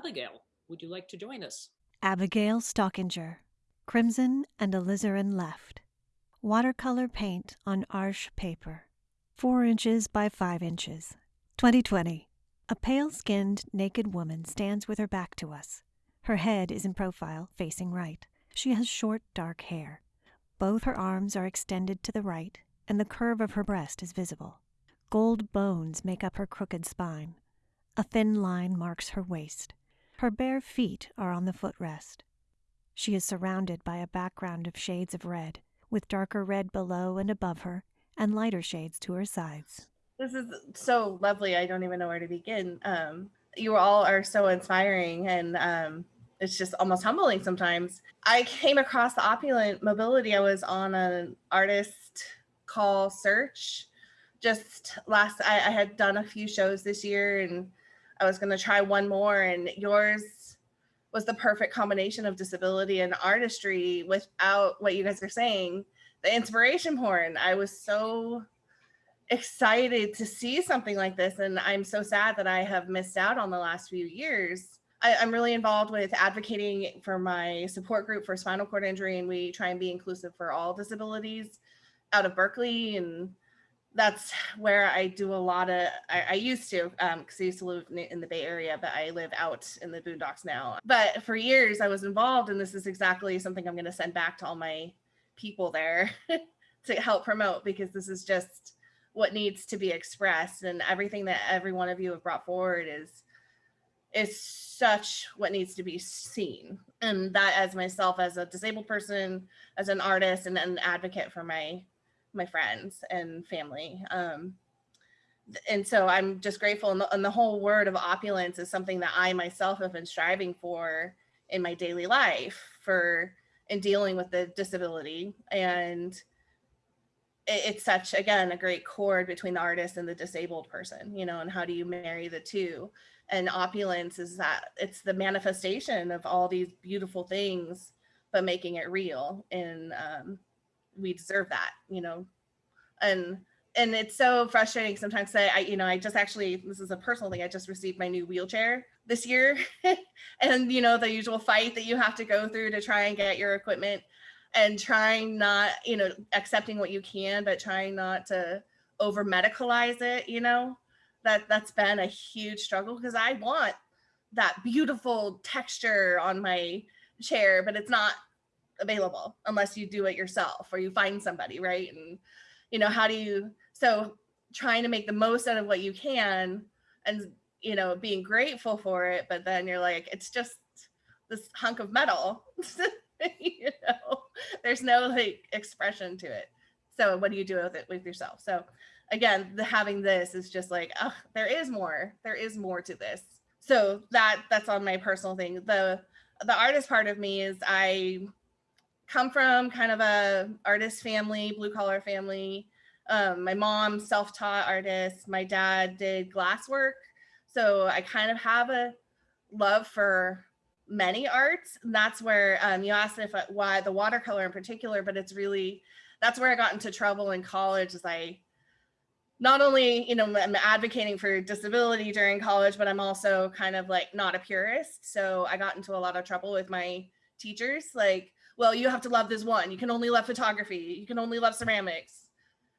Abigail, would you like to join us? Abigail Stockinger, Crimson and Alizarin left. Watercolor paint on Arches paper. 4 inches by 5 inches. 2020. A pale skinned, naked woman stands with her back to us. Her head is in profile, facing right. She has short, dark hair. Both her arms are extended to the right, and the curve of her breast is visible. Gold bones make up her crooked spine. A thin line marks her waist. Her bare feet are on the footrest. She is surrounded by a background of shades of red, with darker red below and above her, and lighter shades to her sides. This is so lovely. I don't even know where to begin. Um, you all are so inspiring, and um, it's just almost humbling sometimes. I came across the opulent mobility. I was on an artist call search just last. I, I had done a few shows this year, and I was going to try one more, and yours was the perfect combination of disability and artistry without what you guys are saying. The inspiration porn i was so excited to see something like this and i'm so sad that i have missed out on the last few years. I, am really involved with advocating for my support group for spinal cord injury and we try and be inclusive for all disabilities out of berkeley and that's where I do a lot of. I, I used to, because um, I used to live in the Bay Area, but I live out in the boondocks now. But for years, I was involved, and this is exactly something I'm going to send back to all my people there to help promote because this is just what needs to be expressed, and everything that every one of you have brought forward is is such what needs to be seen and that as myself as a disabled person as an artist and an advocate for my my friends and family. Um, and so I'm just grateful. And the, and the whole word of opulence is something that I myself have been striving for in my daily life for in dealing with the disability. And it, it's such, again, a great chord between the artist and the disabled person, you know, and how do you marry the two? And opulence is that it's the manifestation of all these beautiful things, but making it real. And um, we deserve that, you know, and and it's so frustrating sometimes say I, you know, I just actually, this is a personal thing. I just received my new wheelchair this year. and, you know, the usual fight that you have to go through to try and get your equipment and trying not, you know, accepting what you can, but trying not to over medicalize it, you know, that that's been a huge struggle because I want that beautiful texture on my chair, but it's not available unless you do it yourself or you find somebody, right? And you know, how do you so trying to make the most out of what you can and you know, being grateful for it, but then you're like, it's just this hunk of metal. you know, there's no like expression to it. So what do you do with it with yourself? So again, the having this is just like, oh, there is more. There is more to this. So that that's on my personal thing. The the artist part of me is I come from kind of a artist family, blue collar family. Um, my mom self-taught artist. My dad did glass work. So I kind of have a love for many arts. And that's where um, you asked if why the watercolor in particular, but it's really, that's where I got into trouble in college is I not only, you know, I'm advocating for disability during college, but I'm also kind of like not a purist. So I got into a lot of trouble with my teachers. Like, well, you have to love this one. You can only love photography. You can only love ceramics.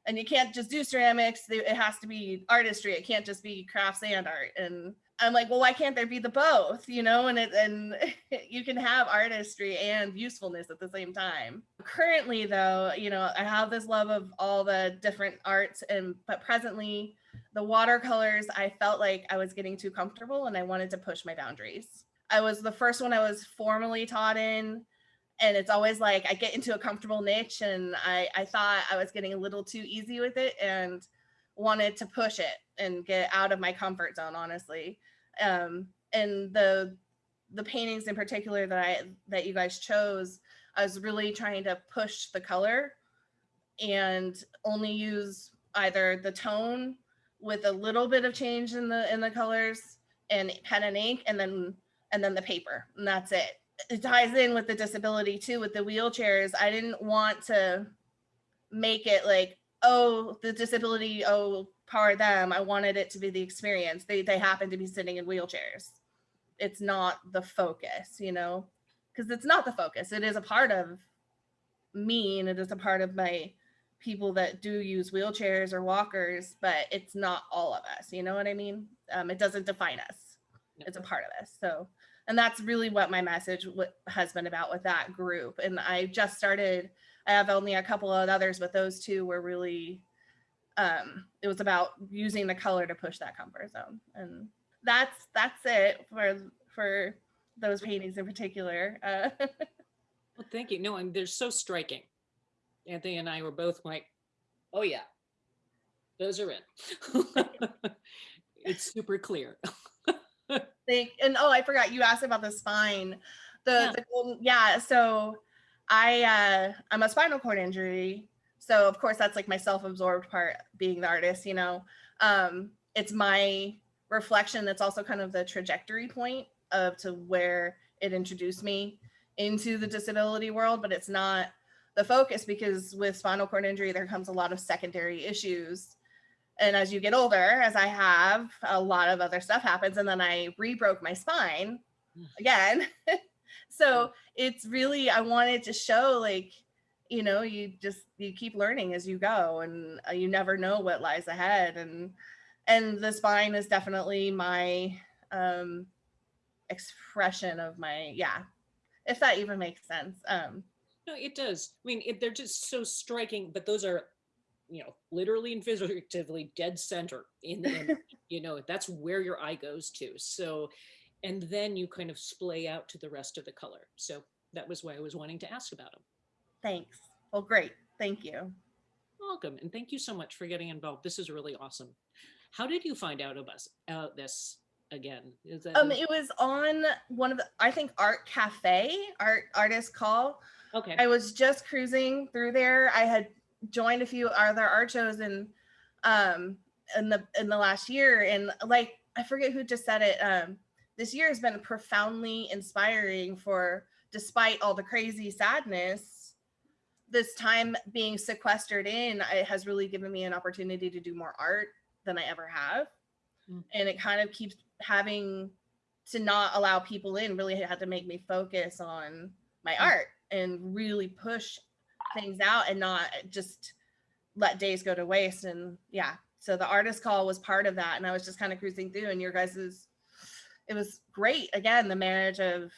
And you can't just do ceramics. It has to be artistry. It can't just be crafts and art. And I'm like, well, why can't there be the both? You know, and it and you can have artistry and usefulness at the same time. Currently, though, you know, I have this love of all the different arts, and but presently, the watercolors, I felt like I was getting too comfortable, and I wanted to push my boundaries. I was the first one I was formally taught in and it's always like I get into a comfortable niche and I, I thought I was getting a little too easy with it and wanted to push it and get out of my comfort zone, honestly. Um, and the the paintings in particular that I that you guys chose, I was really trying to push the color and only use either the tone with a little bit of change in the in the colors and pen and ink and then and then the paper and that's it it ties in with the disability too with the wheelchairs i didn't want to make it like oh the disability oh power them i wanted it to be the experience they they happen to be sitting in wheelchairs it's not the focus, you know, because it's not the focus. It is a part of me and it is a part of my people that do use wheelchairs or walkers, but it's not all of us. You know what I mean? Um, it doesn't define us. It's a part of us. So, and that's really what my message has been about with that group. And I just started. I have only a couple of others, but those two were really. Um, it was about using the color to push that comfort zone, and that's that's it for for those paintings in particular. Uh, Well, thank you. No, and they're so striking. Anthony and I were both like, oh yeah, those are in. it's super clear. think and oh i forgot you asked about the spine. The, Yeah. the golden yeah so i uh i'm a spinal cord injury. So of course that's like my self-absorbed part being the artist you know? Um it's my reflection that's also kind of the trajectory point of to where it introduced me into the disability world but it's not the focus because with spinal cord injury there comes a lot of secondary issues and as you get older as i have a lot of other stuff happens and then i re-broke my spine Mm. again so it's really i wanted to show like you know you just you keep learning as you go and uh, you never know what lies ahead and and the spine is definitely my um expression of my yeah if that even makes sense um No, it does. I mean, it, they're just so striking, but those are, you know, literally and figuratively dead center in the image. you know, that's where your eye goes to. So, and then you kind of splay out to the rest of the color. So that was why I was wanting to ask about them. thanks well great thank you Welcome, and thank you so much for getting involved. This is really awesome. How did you find out about out this again? Is that um it was on one of the i think art cafe art artist call okay? I was just cruising through there. I had joined a few other art shows in um in the in the last year and like I forget who just said it um this year has been profoundly inspiring for despite all the crazy sadness this time being sequestered in it has really given me an opportunity to do more art than I ever have Mm. and it kind of keeps having to not allow people in really had to make me focus on my Mm. art and really push things out and not just let days go to waste. And yeah so the artist call was part of that. And i was just kind of cruising through and your guys's it was great. Again the marriage of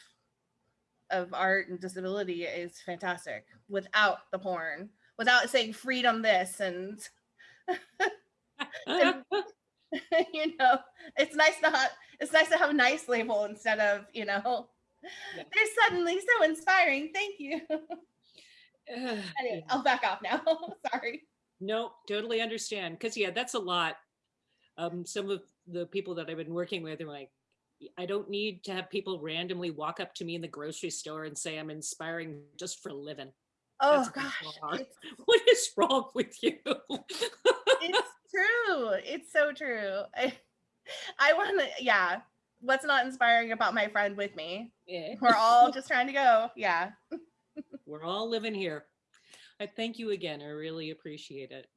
of art and disability is fantastic without the porn without saying freedom this and you know it's nice to have it's nice to have a nice label instead of you know Yeah. they're suddenly so inspiring. Thank you anyway i'll back off now sorry No, totally understand. Because yeah, that's a lot. Um, some of the people that I've been working with are like, I don't need to have people randomly walk up to me in the grocery store and say I'm inspiring just for living. oh That's gosh What is wrong with you? it's true it's so true i i want to yeah what's not inspiring about my friend with me Yeah, we're all just trying to go yeah We're all living here. I thank you again. I really appreciate it.